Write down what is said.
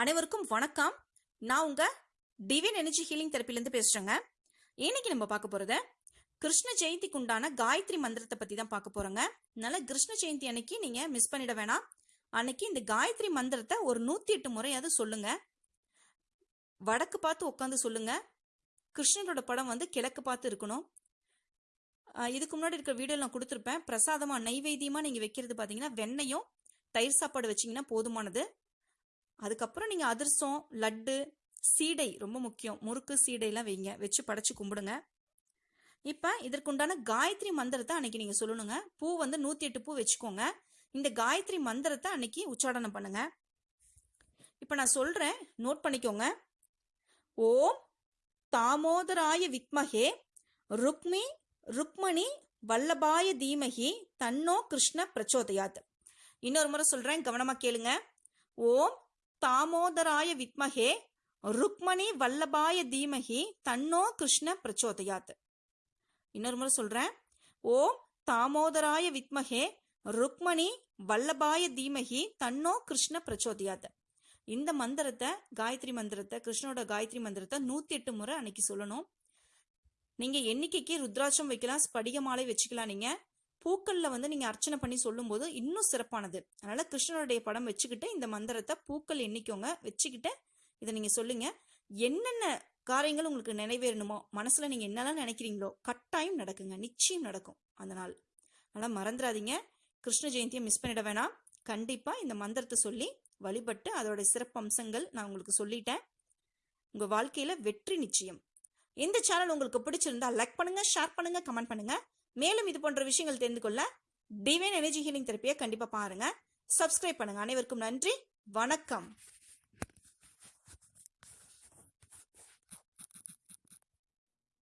அனைவருக்கும் வணக்கம். நான் உங்க டிவின் எனர்ஜி ஹீலிங் தெரப்பிலேருந்து பேசுறேங்க. இன்னைக்கு நம்ம பார்க்க போறது கிருஷ்ண ஜெயந்திக்கு உண்டான காயத்ரி மந்திரத்தை பத்தி தான் பார்க்க போறோங்க. அதனால கிருஷ்ண ஜெயந்தி அன்னைக்கு நீங்க மிஸ் பண்ணிட வேணாம். அன்னைக்கு இந்த காயத்ரி மந்திரத்தை ஒரு நூத்தி எட்டு முறையாவது சொல்லுங்க. வடக்கு பார்த்து உட்காந்து சொல்லுங்க. கிருஷ்ணனோட படம் வந்து கிழக்கு பார்த்து இருக்கணும். இதுக்கு முன்னாடி இருக்கிற வீடியோ நான் கொடுத்துருப்பேன். பிரசாதமா நைவேத்தியமா நீங்க வைக்கிறது பாத்தீங்கன்னா வெண்ணையும் தயிர் சாப்பாடு வச்சீங்கன்னா போதுமானது. அதுக்கப்புறம் நீங்க அதிர்சம் லட்டு சீடை ரொம்ப முக்கியம். முறுக்கு சீடையெல்லாம் வைங்க. வச்சு படைச்சு கும்பிடுங்க. இப்ப இதற்குண்டான காயத்ரி மந்திரத்தை அன்னைக்கு நீங்க சொல்லணுங்க. பூ வந்து நூத்தி எட்டு பூ வச்சுக்கோங்க. இந்த காயத்ரி மந்திரத்தை அன்னைக்கு உச்சாடனம் பண்ணுங்க. இப்ப நான் சொல்றேன். நோட் பண்ணிக்கோங்க. ஓம் தாமோதராய வித்மகே ருக்மி ருக்மணி வல்லபாய தீமகி தன்னோ கிருஷ்ண பிரச்சோதயாத். இன்னொரு முறை சொல்றேன். கவனமா கேளுங்க. ஓம் தாமோதராய வித்மகே ருக்மணி வல்லபாய தீமகி தன்னோ கிருஷ்ண பிரச்சோதயாத். இன்னொரு முறை சொல்றேன். ஓம் தாமோதராய வித்மகே ருக்மணி வல்லபாய தீமகி தன்னோ கிருஷ்ண பிரச்சோதயாத். இந்த மந்திரத்தை காயத்ரி மந்திரத்தை கிருஷ்ணனோட காயத்ரி மந்திரத்தை நூத்தி எட்டு முறை அன்னைக்கு சொல்லணும். நீங்க எண்ணிக்கைக்கு ருத்ராட்சம் வைக்கலாம் ஸ்படிக மாலை வச்சுக்கலாம் நீங்க. பூக்கள்ல வந்து நீங்க அர்ச்சனை பண்ணி சொல்லும்போது இன்னும் சிறப்பானது. அதனால கிருஷ்ணனுடைய படம் வச்சுக்கிட்டு இந்த மந்திரத்தை பூக்கள் எண்ணிக்கோங்க. வச்சுக்கிட்டு இதை நீங்க சொல்லுங்க. என்னென்ன காரியங்கள் உங்களுக்கு நிறைவேறணுமோ மனசுல நீங்க என்னெல்லாம் நினைக்கிறீங்களோ கட்டாயம் நடக்குங்க. நிச்சயம் நடக்கும் அந்த நாள். அதனால மறந்துடாதீங்க கிருஷ்ண ஜெயந்தியை மிஸ் பண்ணிட வேணாம். கண்டிப்பா இந்த மந்திரத்தை சொல்லி வழிபட்டு அதோட சிறப்பு அம்சங்கள் நான் உங்களுக்கு சொல்லிட்டேன். உங்க வாழ்க்கையில வெற்றி நிச்சயம். இந்த சேனல் உங்களுக்கு பிடிச்சிருந்தா லைக் பண்ணுங்க ஷேர் பண்ணுங்க கமெண்ட் பண்ணுங்க. மேலும் இது போன்ற விஷயங்கள் தெரிந்து கொள்ள டிவைன் எனர்ஜி ஹீலிங் தெரப்பியை கண்டிப்பா பாருங்க. சப்ஸ்கிரைப் பண்ணுங்க. அனைவருக்கும் நன்றி. வணக்கம்.